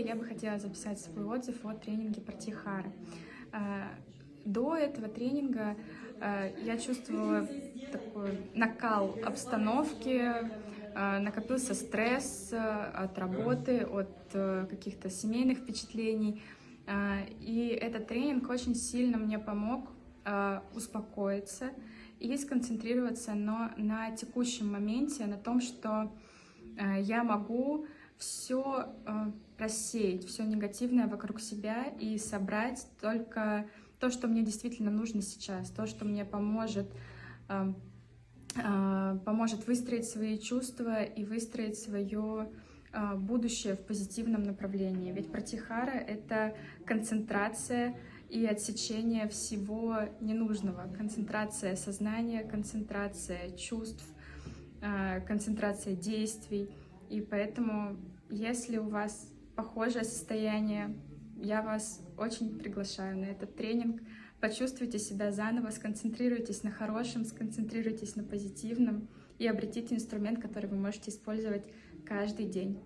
Юлия. Я бы хотела записать свой отзыв о тренинге Партихара. До этого тренинга я чувствовала такой накал обстановки, накопился стресс от работы, от каких-то семейных впечатлений. И этот тренинг очень сильно мне помог успокоиться и сконцентрироваться но на текущем моменте, на том, что я могу все э, рассеять, все негативное вокруг себя и собрать только то, что мне действительно нужно сейчас, то, что мне поможет, э, э, поможет выстроить свои чувства и выстроить свое э, будущее в позитивном направлении. Ведь пратихара — это концентрация и отсечение всего ненужного. Концентрация сознания, концентрация чувств, концентрация действий — и поэтому, если у вас похожее состояние, я вас очень приглашаю на этот тренинг. Почувствуйте себя заново, сконцентрируйтесь на хорошем, сконцентрируйтесь на позитивном и обретите инструмент, который вы можете использовать каждый день.